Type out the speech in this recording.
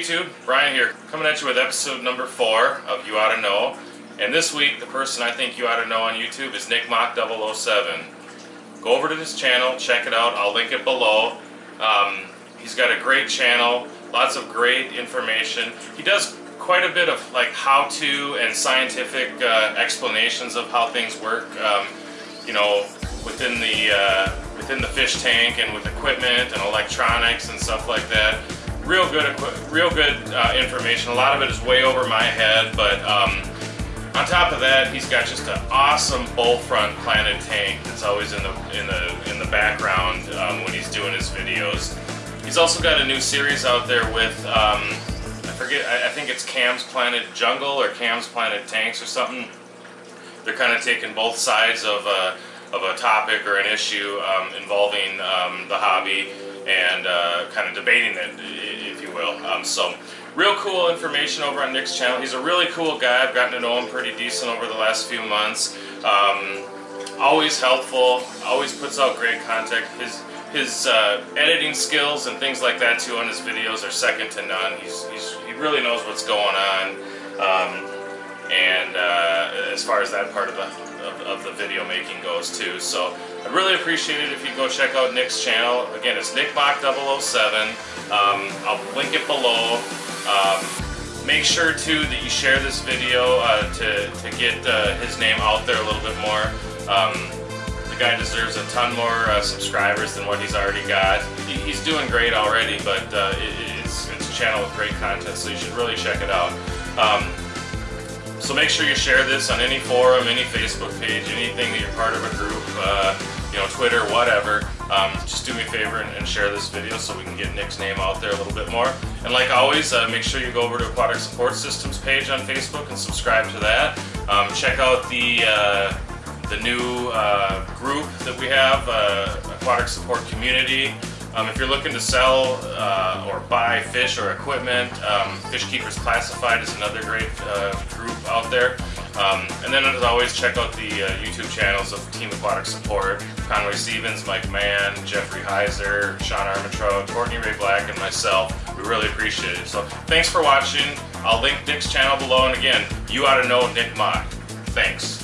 YouTube, Brian here, coming at you with episode number four of You Oughta Know. And this week, the person I think you ought to know on YouTube is Nick Mock 007. Go over to this channel, check it out, I'll link it below. Um, he's got a great channel, lots of great information. He does quite a bit of like how-to and scientific uh, explanations of how things work. Um, you know, within the uh, within the fish tank and with equipment and electronics and stuff like that. Real good, real good uh, information. A lot of it is way over my head, but um, on top of that, he's got just an awesome bow front planted tank that's always in the in the in the background um, when he's doing his videos. He's also got a new series out there with um, I forget I, I think it's Cam's Planted Jungle or Cam's Planted Tanks or something. They're kind of taking both sides of a, of a topic or an issue um, involving um, the hobby and uh, kind of debating it, you will. Um, so real cool information over on Nick's channel. He's a really cool guy. I've gotten to know him pretty decent over the last few months. Um, always helpful, always puts out great content. His his uh, editing skills and things like that too on his videos are second to none. He's, he's he really knows what's going on. Um, and uh, as far as that part of the, of, of, the video making goes too. So I'd really appreciate it if you go check out Nick's channel. Again, it's NickMock007. Um, I'll link it below. Um, make sure too that you share this video uh, to, to get uh, his name out there a little bit more. Um, the guy deserves a ton more uh, subscribers than what he's already got. He, he's doing great already, but uh, it, it's, it's a channel with great content, so you should really check it out. Um, so make sure you share this on any forum, any Facebook page, anything that you're part of a group, uh, you know, Twitter, whatever. Um, just do me a favor and, and, share this video so we can get Nick's name out there a little bit more. And like always, uh, make sure you go over to Aquatic Support Systems page on Facebook and subscribe to that. Um, check out the uh, the new uh, group that we have, uh, Aquatic Support Community. Um, if you're looking to sell uh, or buy fish or equipment, um, Fish Keepers Classified is another great uh, group out there. Um, and then as always, check out the uh, YouTube channels of Team Aquatic Support, Conway Stevens, Mike Mann, Jeffrey Heiser, Sean Armentrout, Courtney Ray Black, and myself. We really appreciate it. So thanks for watching. I'll link Nick's channel below. And again, you ought to know Nick Mock. Thanks.